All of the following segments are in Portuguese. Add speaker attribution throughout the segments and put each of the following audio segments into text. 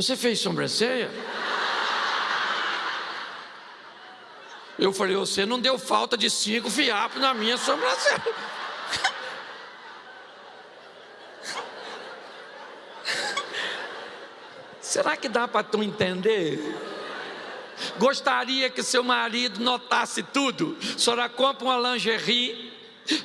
Speaker 1: Você fez sobrancelha? Eu falei, você não deu falta de cinco fiapos na minha sobrancelha. Será que dá para tu entender? Gostaria que seu marido notasse tudo. A senhora compra uma lingerie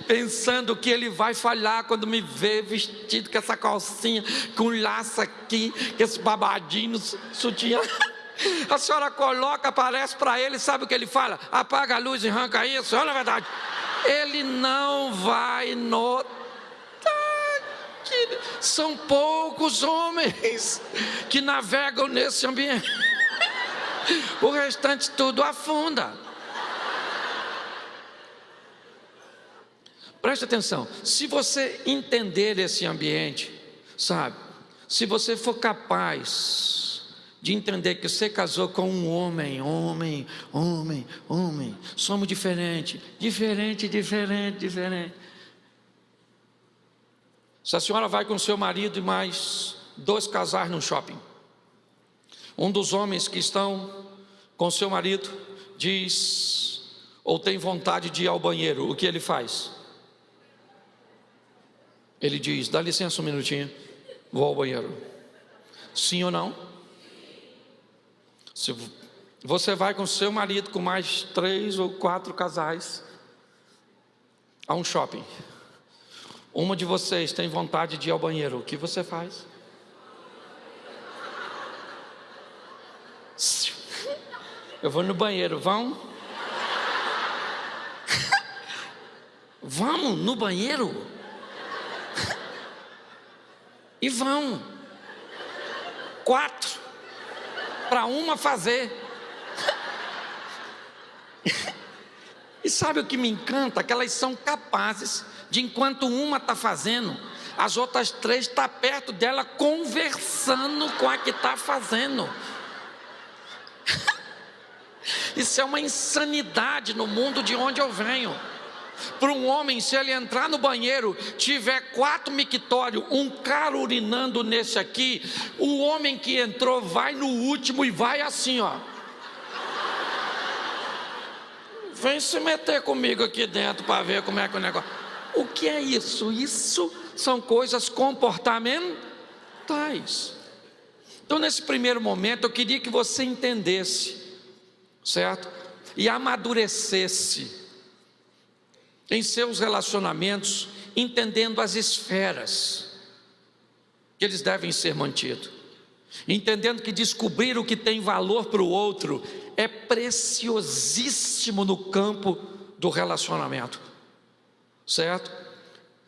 Speaker 1: pensando que ele vai falhar quando me vê vestido com essa calcinha, com laço aqui, com esse babadinho, sutiã. A senhora coloca, aparece para ele, sabe o que ele fala? Apaga a luz e arranca isso. Olha a verdade. Ele não vai notar. São poucos homens que navegam nesse ambiente. O restante tudo afunda. Preste atenção. Se você entender esse ambiente, sabe? Se você for capaz de entender que você casou com um homem, homem, homem, homem. Somos diferentes, diferente, diferente, diferente. Se a senhora vai com seu marido e mais dois casais no shopping, um dos homens que estão com seu marido diz ou tem vontade de ir ao banheiro, o que ele faz? Ele diz: dá licença um minutinho, vou ao banheiro. Sim ou não? Se você vai com seu marido, com mais três ou quatro casais, a um shopping. Uma de vocês tem vontade de ir ao banheiro, o que você faz? Eu vou no banheiro, vão? Vamos no banheiro? E vão. Quatro para uma fazer. E sabe o que me encanta? Que elas são capazes de, enquanto uma está fazendo, as outras três estão tá perto dela conversando com a que está fazendo. Isso é uma insanidade no mundo de onde eu venho. Para um homem, se ele entrar no banheiro, tiver quatro mictórios, um cara urinando nesse aqui, o homem que entrou vai no último e vai assim, ó. Vem se meter comigo aqui dentro para ver como é que é o negócio. O que é isso? Isso são coisas comportamentais. Então, nesse primeiro momento, eu queria que você entendesse, certo? E amadurecesse em seus relacionamentos, entendendo as esferas que eles devem ser mantidos, entendendo que descobrir o que tem valor para o outro é preciosíssimo no campo do relacionamento, certo?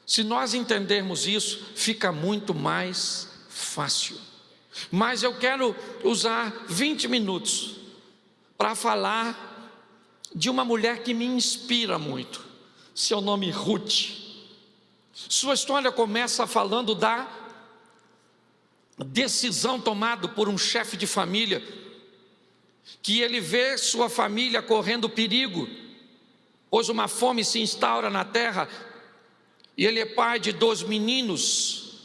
Speaker 1: Se nós entendermos isso, fica muito mais fácil. Mas eu quero usar 20 minutos para falar de uma mulher que me inspira muito seu nome Ruth. Sua história começa falando da decisão tomada por um chefe de família, que ele vê sua família correndo perigo, pois uma fome se instaura na terra, e ele é pai de dois meninos,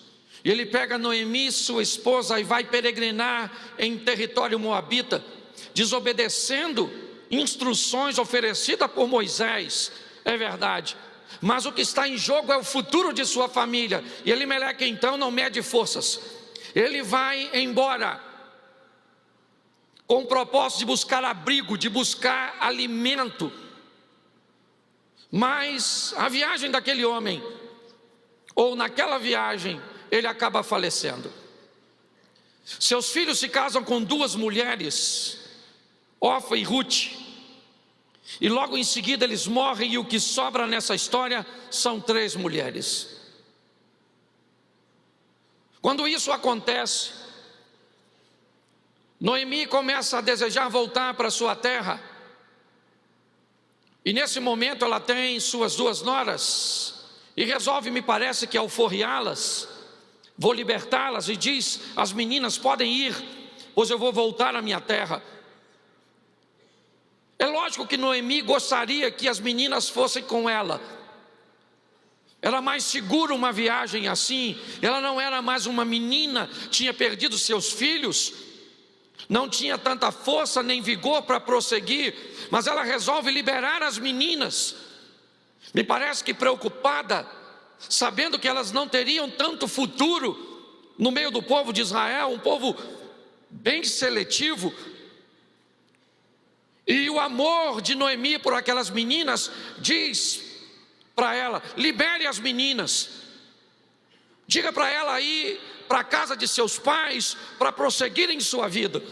Speaker 1: e ele pega Noemi, sua esposa, e vai peregrinar em território moabita, desobedecendo instruções oferecidas por Moisés, é verdade. Mas o que está em jogo é o futuro de sua família. E Elimeleque então não mede forças. Ele vai embora com o propósito de buscar abrigo, de buscar alimento. Mas a viagem daquele homem, ou naquela viagem, ele acaba falecendo. Seus filhos se casam com duas mulheres, Ofa e Ruth. E logo em seguida eles morrem, e o que sobra nessa história são três mulheres. Quando isso acontece, Noemi começa a desejar voltar para sua terra, e nesse momento ela tem suas duas noras, e resolve, me parece que alforriá-las, vou libertá-las, e diz: as meninas podem ir, pois eu vou voltar à minha terra. Lógico que Noemi gostaria que as meninas fossem com ela. Era mais seguro uma viagem assim. Ela não era mais uma menina, tinha perdido seus filhos. não tinha tanta força nem vigor para prosseguir, mas ela resolve liberar as meninas. Me parece que preocupada, sabendo que elas não teriam tanto futuro no meio do povo de Israel, um povo bem seletivo. E o amor de Noemi por aquelas meninas diz para ela: libere as meninas, diga para ela ir para a casa de seus pais para prosseguir em sua vida.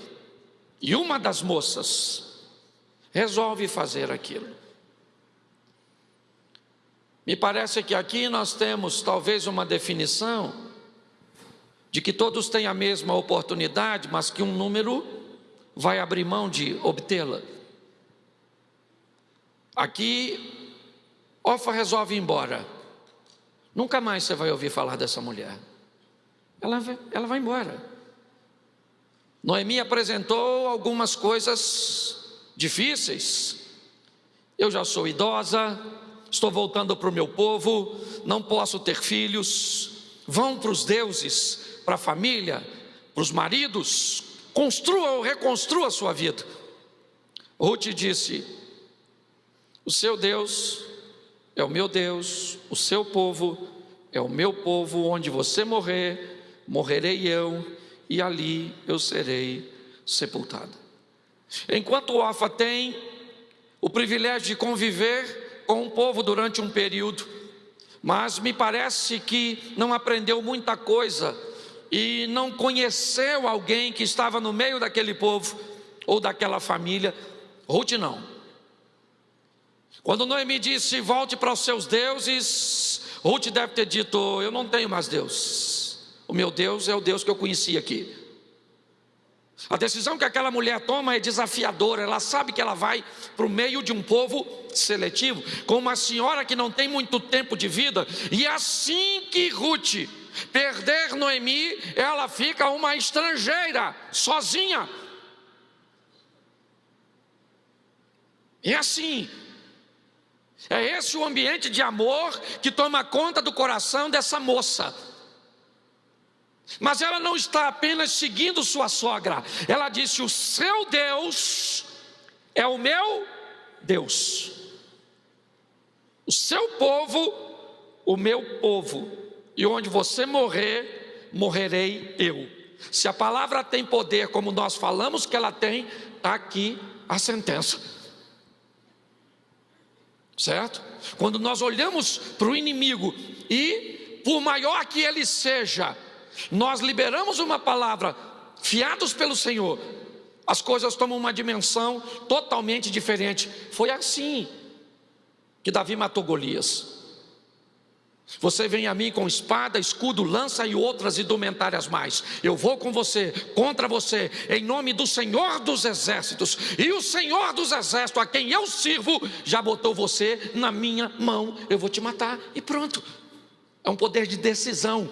Speaker 1: E uma das moças resolve fazer aquilo. Me parece que aqui nós temos talvez uma definição de que todos têm a mesma oportunidade, mas que um número vai abrir mão de obtê-la. Aqui, Ofa resolve ir embora. Nunca mais você vai ouvir falar dessa mulher. Ela, ela vai embora. Noemi apresentou algumas coisas difíceis. Eu já sou idosa, estou voltando para o meu povo, não posso ter filhos. Vão para os deuses, para a família, para os maridos, construa ou reconstrua a sua vida. Ruth disse: O seu Deus é o meu Deus, o seu povo é o meu povo, onde você morrer, morrerei eu e ali eu serei sepultada. Enquanto Ofa tem o privilégio de conviver com o povo durante um período, mas me parece que não aprendeu muita coisa e não conheceu alguém que estava no meio daquele povo ou daquela família. Ruth não. Quando Noemi disse: Volte para os seus deuses, Ruth deve ter dito: Eu não tenho mais Deus. O meu Deus é o Deus que eu conheci aqui. A decisão que aquela mulher toma é desafiadora, ela sabe que ela vai para o meio de um povo seletivo, com uma senhora que não tem muito tempo de vida, e assim que Ruth perder Noemi, ela fica uma estrangeira, sozinha. É assim. É esse o ambiente de amor que toma conta do coração dessa moça. Mas ela não está apenas seguindo sua sogra, ela disse: O seu Deus é o meu Deus, o seu povo, o meu povo, e onde você morrer, morrerei eu. Se a palavra tem poder, como nós falamos que ela tem, está aqui a sentença. Certo? Quando nós olhamos para o inimigo e, por maior que ele seja, nós liberamos uma palavra, fiados pelo Senhor, as coisas tomam uma dimensão totalmente diferente. Foi assim que Davi matou Golias. Você vem a mim com espada, escudo, lança e outras indumentárias mais. Eu vou com você, contra você, em nome do Senhor dos Exércitos. E o Senhor dos Exércitos, a quem eu sirvo, já botou você na minha mão. Eu vou te matar e pronto. É um poder de decisão.